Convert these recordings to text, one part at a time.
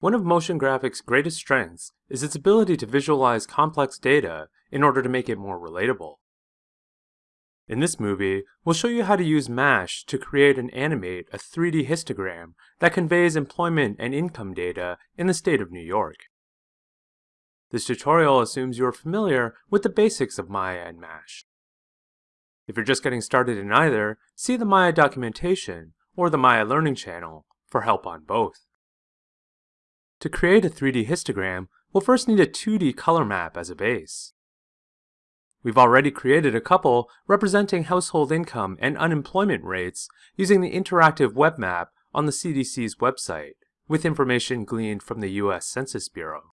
One of motion graphics' greatest strengths is its ability to visualize complex data in order to make it more relatable. In this movie, we'll show you how to use MASH to create and animate a 3D histogram that conveys employment and income data in the state of New York. This tutorial assumes you are familiar with the basics of Maya and MASH. If you're just getting started in either, see the Maya documentation or the Maya Learning channel for help on both. To create a 3D histogram, we'll first need a 2D color map as a base. We've already created a couple representing household income and unemployment rates using the interactive web map on the CDC's website, with information gleaned from the U.S. Census Bureau.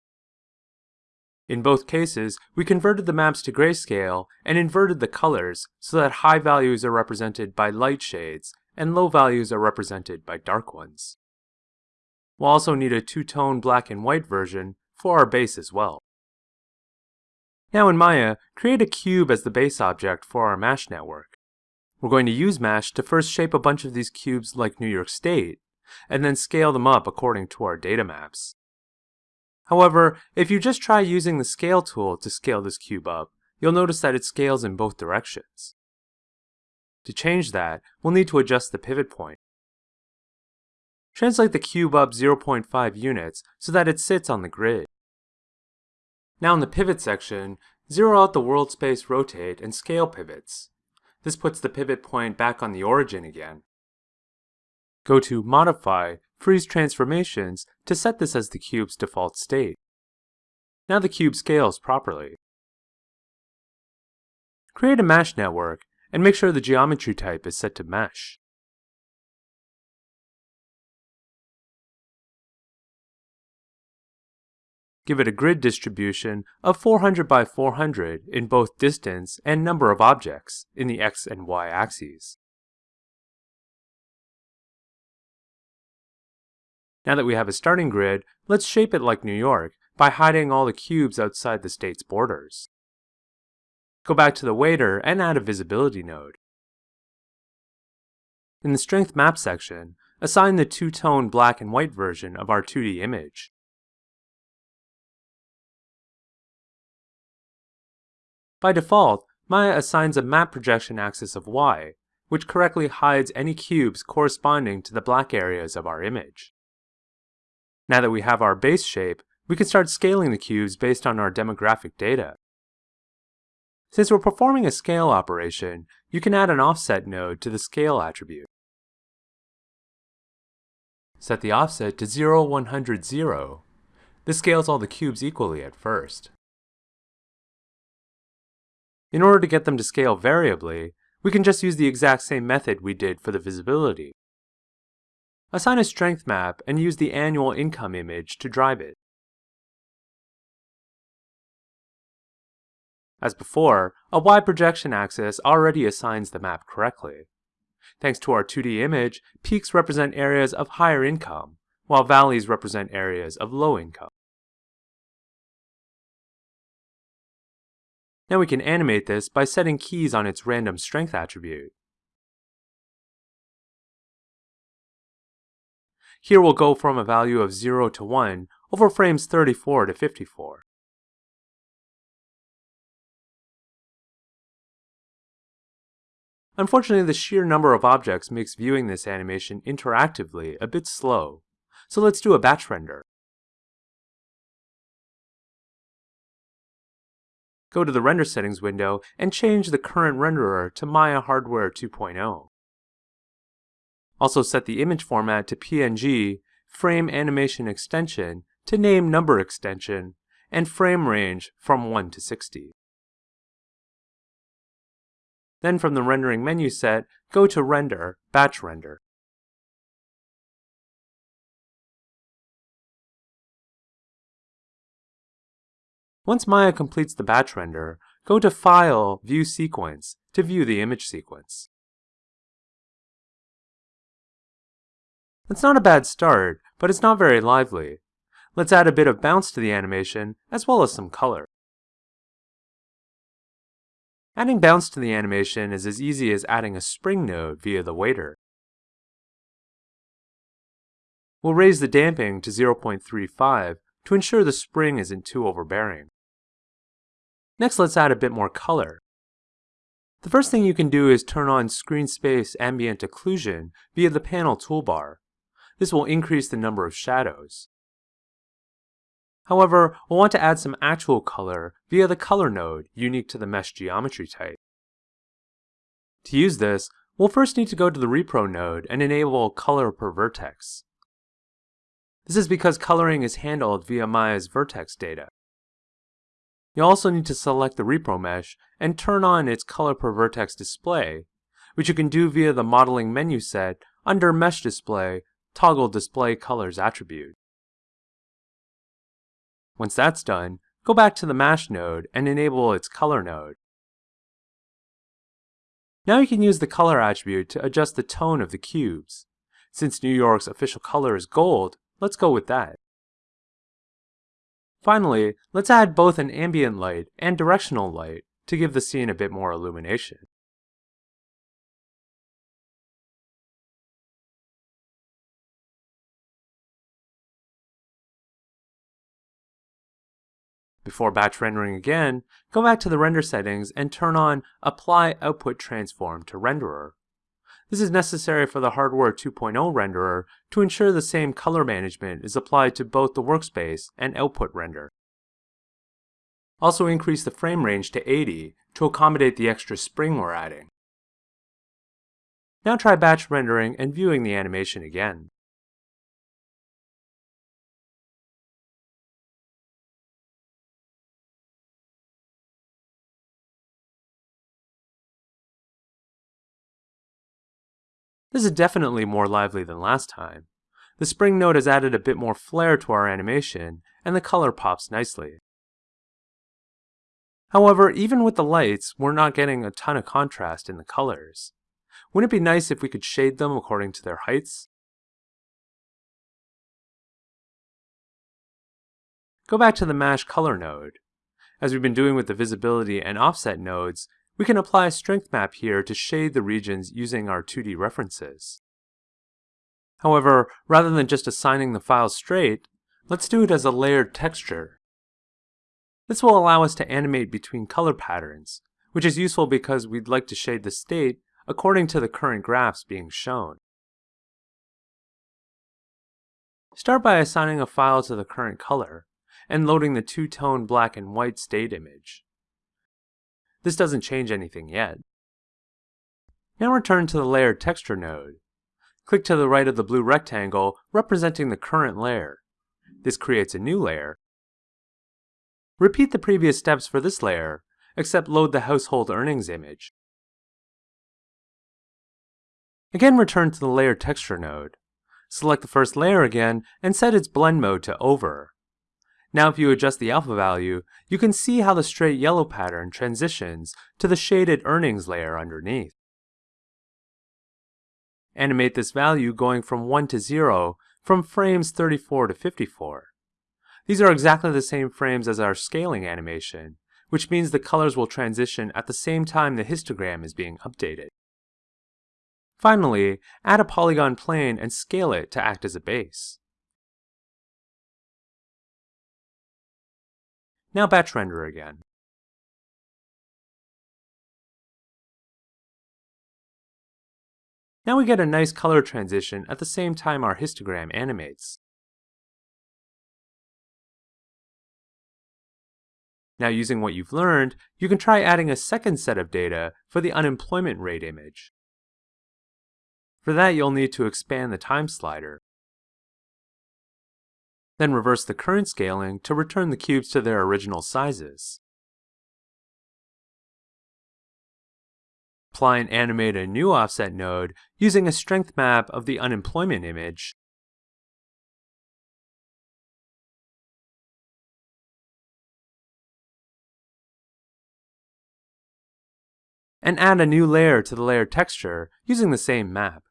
In both cases, we converted the maps to grayscale and inverted the colors so that high values are represented by light shades and low values are represented by dark ones. We'll also need a two-tone black and white version for our base as well. Now in Maya, create a cube as the base object for our MASH network. We're going to use MASH to first shape a bunch of these cubes like New York State, and then scale them up according to our data maps. However, if you just try using the scale tool to scale this cube up, you'll notice that it scales in both directions. To change that, we'll need to adjust the pivot point. Translate the cube up 0.5 units so that it sits on the grid. Now in the pivot section, zero out the world space rotate and scale pivots. This puts the pivot point back on the origin again. Go to Modify, Freeze Transformations to set this as the cube's default state. Now the cube scales properly. Create a MASH network and make sure the geometry type is set to mesh. Give it a grid distribution of 400 by 400 in both distance and number of objects in the x and y axes. Now that we have a starting grid, let's shape it like New York by hiding all the cubes outside the state's borders. Go back to the Waiter and add a visibility node. In the Strength Map section, assign the two-tone black and white version of our 2D image. By default, Maya assigns a map projection axis of y, which correctly hides any cubes corresponding to the black areas of our image. Now that we have our base shape, we can start scaling the cubes based on our demographic data. Since we're performing a scale operation, you can add an offset node to the scale attribute. Set the offset to 0, 100, 0. This scales all the cubes equally at first. In order to get them to scale variably, we can just use the exact same method we did for the visibility. Assign a strength map and use the annual income image to drive it. As before, a Y projection axis already assigns the map correctly. Thanks to our 2D image, peaks represent areas of higher income, while valleys represent areas of low income. Now we can animate this by setting keys on its random strength attribute. Here we'll go from a value of 0 to 1 over frames 34 to 54. Unfortunately, the sheer number of objects makes viewing this animation interactively a bit slow, so let's do a batch render. Go to the Render Settings window and change the current renderer to Maya Hardware 2.0. Also set the image format to PNG, frame animation extension to name number extension, and frame range from 1 to 60. Then from the rendering menu set, go to Render, Batch Render. Once Maya completes the batch render, go to File, View Sequence to view the image sequence. It's not a bad start, but it's not very lively. Let's add a bit of bounce to the animation, as well as some color. Adding bounce to the animation is as easy as adding a spring node via the Waiter. we'll raise the damping to 0.35 to ensure the spring isn't too overbearing. Next, let's add a bit more color. The first thing you can do is turn on Screen Space Ambient Occlusion via the panel toolbar. This will increase the number of shadows. However, we'll want to add some actual color via the Color node unique to the mesh geometry type. To use this, we'll first need to go to the Repro node and enable Color per Vertex. This is because coloring is handled via Maya's vertex data. You also need to select the Repro mesh and turn on its Color per Vertex display, which you can do via the Modeling menu set under Mesh Display, toggle Display Colors attribute. Once that's done, go back to the Mesh node and enable its Color node. Now you can use the Color attribute to adjust the tone of the cubes. Since New York's official color is gold, let's go with that. Finally, let's add both an ambient light and directional light to give the scene a bit more illumination. Before batch rendering again, go back to the render settings and turn on Apply Output Transform to Renderer. This is necessary for the Hardware 2.0 renderer to ensure the same color management is applied to both the workspace and output render. Also increase the frame range to 80 to accommodate the extra spring we're adding. Now try batch rendering and viewing the animation again. This is definitely more lively than last time. The spring node has added a bit more flair to our animation, and the color pops nicely. However, even with the lights, we're not getting a ton of contrast in the colors. Wouldn't it be nice if we could shade them according to their heights? Go back to the Mash Color node. As we've been doing with the Visibility and Offset nodes, we can apply a strength map here to shade the regions using our 2D references. However, rather than just assigning the file straight, let's do it as a layered texture. This will allow us to animate between color patterns, which is useful because we'd like to shade the state according to the current graphs being shown. Start by assigning a file to the current color, and loading the two-tone black and white state image. This doesn't change anything yet. Now return to the Layer Texture node. Click to the right of the blue rectangle representing the current layer. This creates a new layer. Repeat the previous steps for this layer, except load the household earnings image. Again return to the Layer Texture node. Select the first layer again and set its blend mode to over. Now if you adjust the alpha value, you can see how the straight yellow pattern transitions to the shaded earnings layer underneath. Animate this value going from 1 to 0 from frames 34 to 54. These are exactly the same frames as our scaling animation, which means the colors will transition at the same time the histogram is being updated. Finally, add a polygon plane and scale it to act as a base. Now batch render again. Now we get a nice color transition at the same time our histogram animates. Now using what you've learned, you can try adding a second set of data for the unemployment rate image. For that you'll need to expand the time slider. Then reverse the current scaling to return the cubes to their original sizes. Apply and animate a new offset node using a strength map of the unemployment image. And add a new layer to the layer texture using the same map.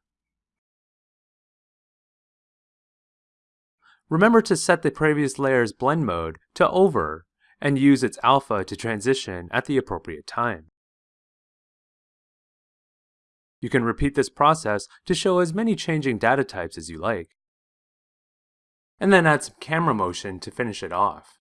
Remember to set the previous layer's blend mode to over and use its alpha to transition at the appropriate time. You can repeat this process to show as many changing data types as you like. and then add some camera motion to finish it off.